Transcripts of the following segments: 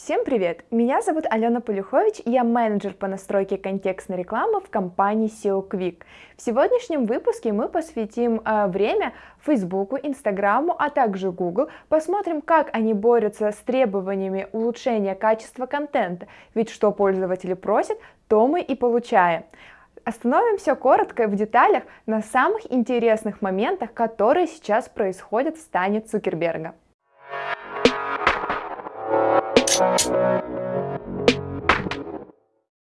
Всем привет! Меня зовут Алена Полюхович, я менеджер по настройке контекстной рекламы в компании SEO Quick. В сегодняшнем выпуске мы посвятим э, время Facebook, Инстаграму, а также Google, посмотрим, как они борются с требованиями улучшения качества контента, ведь что пользователи просят, то мы и получаем. Остановимся коротко в деталях на самых интересных моментах, которые сейчас происходят в стане Цукерберга.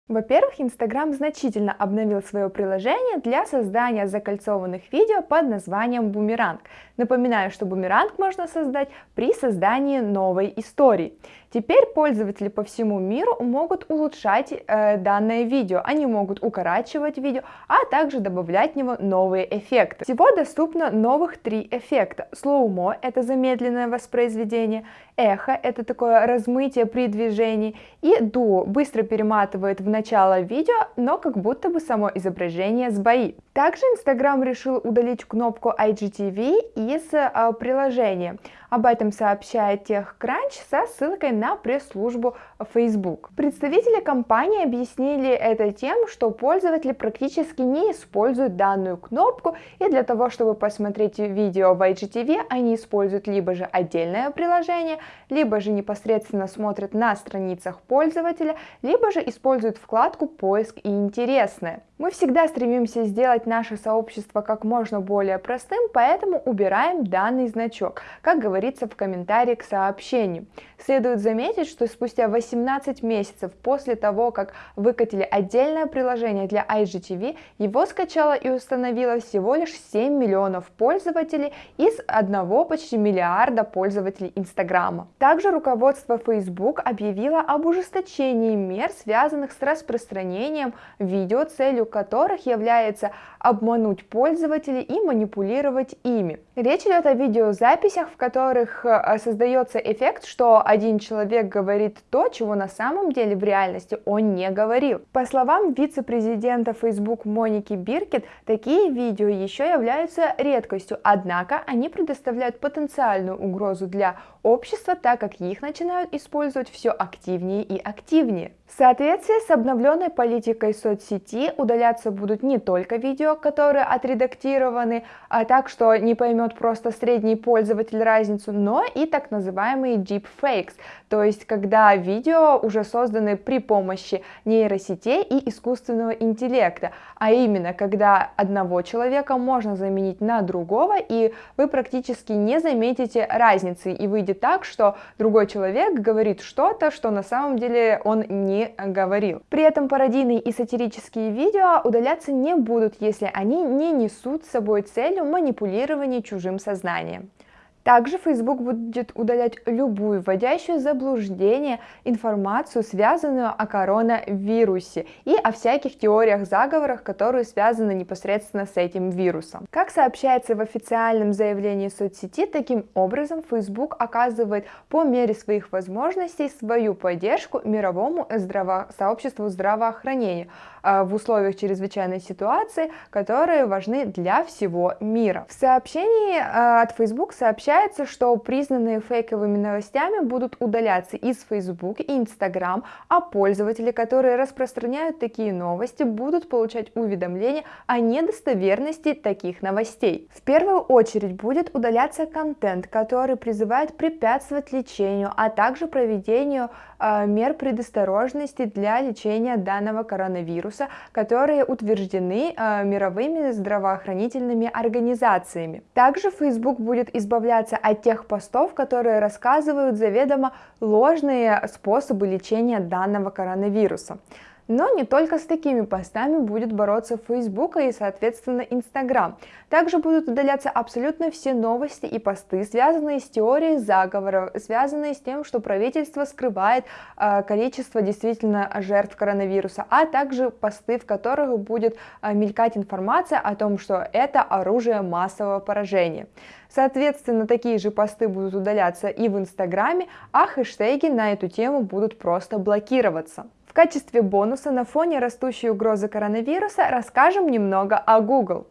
Во-первых, Instagram значительно обновил свое приложение для создания закольцованных видео под названием Бумеранг. Напоминаю, что Бумеранг можно создать при создании новой истории. Теперь пользователи по всему миру могут улучшать э, данное видео, они могут укорачивать видео, а также добавлять в него новые эффекты. Всего доступно новых три эффекта. Слоумо – это замедленное воспроизведение, эхо – это такое размытие при движении, и дуо быстро перематывает в начало видео, но как будто бы само изображение сбоит. Также Instagram решил удалить кнопку IGTV из э, приложения. Об этом сообщает TechCrunch со ссылкой на пресс-службу Facebook. Представители компании объяснили это тем, что пользователи практически не используют данную кнопку, и для того, чтобы посмотреть видео в IGTV, они используют либо же отдельное приложение, либо же непосредственно смотрят на страницах пользователя, либо же используют вкладку «Поиск и интересное». Мы всегда стремимся сделать наше сообщество как можно более простым, поэтому убираем данный значок, как говорится в комментарии к сообщению. Следует заметить, что спустя 18 месяцев после того, как выкатили отдельное приложение для IGTV, его скачало и установило всего лишь 7 миллионов пользователей из одного почти миллиарда пользователей Инстаграма. Также руководство Facebook объявило об ужесточении мер, связанных с распространением видео целью которых является обмануть пользователей и манипулировать ими. Речь идет о видеозаписях, в которых э, создается эффект, что один человек говорит то, чего на самом деле в реальности он не говорил. По словам вице-президента Facebook Моники Биркет, такие видео еще являются редкостью, однако они предоставляют потенциальную угрозу для общества, так как их начинают использовать все активнее и активнее. В соответствии с обновленной политикой соцсети удаляться будут не только видео, которые отредактированы, а так что не поймет просто средний пользователь разницу, но и так называемые deepfakes, то есть когда видео уже созданы при помощи нейросетей и искусственного интеллекта, а именно когда одного человека можно заменить на другого, и вы практически не заметите разницы, и выйдет так, что другой человек говорит что-то, что на самом деле он не говорил. При этом пародийные и сатирические видео удаляться не будут, если они не несут с собой целью манипулирования чужим сознанием. Также Facebook будет удалять любую вводящую заблуждение информацию, связанную о коронавирусе и о всяких теориях заговорах, которые связаны непосредственно с этим вирусом. Как сообщается в официальном заявлении соцсети, таким образом Facebook оказывает по мере своих возможностей свою поддержку мировому здраво сообществу здравоохранения э, в условиях чрезвычайной ситуации, которые важны для всего мира. В сообщении э, от Facebook сообщается, Сообщается, что признанные фейковыми новостями будут удаляться из Facebook и Instagram, а пользователи, которые распространяют такие новости, будут получать уведомления о недостоверности таких новостей. В первую очередь будет удаляться контент, который призывает препятствовать лечению, а также проведению мер предосторожности для лечения данного коронавируса, которые утверждены э, мировыми здравоохранительными организациями. Также Facebook будет избавляться от тех постов, которые рассказывают заведомо ложные способы лечения данного коронавируса. Но не только с такими постами будет бороться Facebook и, соответственно, Instagram. Также будут удаляться абсолютно все новости и посты, связанные с теорией заговора, связанные с тем, что правительство скрывает э, количество действительно жертв коронавируса, а также посты, в которых будет э, мелькать информация о том, что это оружие массового поражения. Соответственно, такие же посты будут удаляться и в Инстаграме, а хэштеги на эту тему будут просто блокироваться. В качестве бонуса на фоне растущей угрозы коронавируса расскажем немного о Google.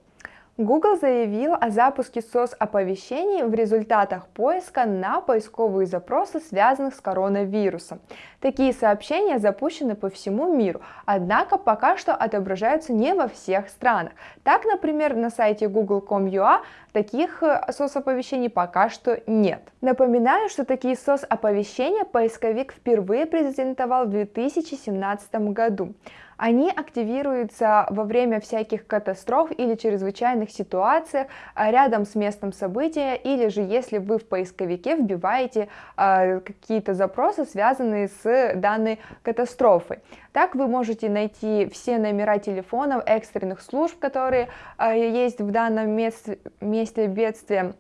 Google заявил о запуске SOS-оповещений в результатах поиска на поисковые запросы, связанных с коронавирусом. Такие сообщения запущены по всему миру, однако пока что отображаются не во всех странах. Так, например, на сайте google.com.ua таких SOS-оповещений пока что нет. Напоминаю, что такие SOS-оповещения поисковик впервые презентовал в 2017 году. Они активируются во время всяких катастроф или чрезвычайных ситуаций а, рядом с местом события, или же если вы в поисковике вбиваете э, какие-то запросы, связанные с данной катастрофой. Так вы можете найти все номера телефонов экстренных служб, которые э, есть в данном месте, месте бедствия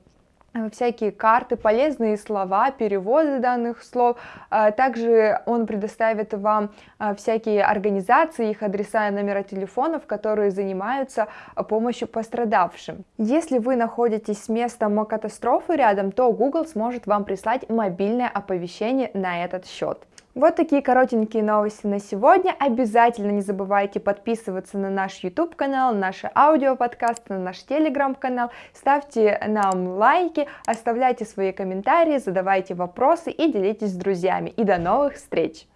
Э, всякие карты, полезные слова, переводы данных слов. А также он предоставит вам всякие организации, их адреса и номера телефонов, которые занимаются помощью пострадавшим. Если вы находитесь с местом катастрофы рядом, то Google сможет вам прислать мобильное оповещение на этот счет. Вот такие коротенькие новости на сегодня. Обязательно не забывайте подписываться на наш YouTube канал, наши аудиоподкасты, на наш телеграм канал. Ставьте нам лайки, оставляйте свои комментарии, задавайте вопросы и делитесь с друзьями. И до новых встреч!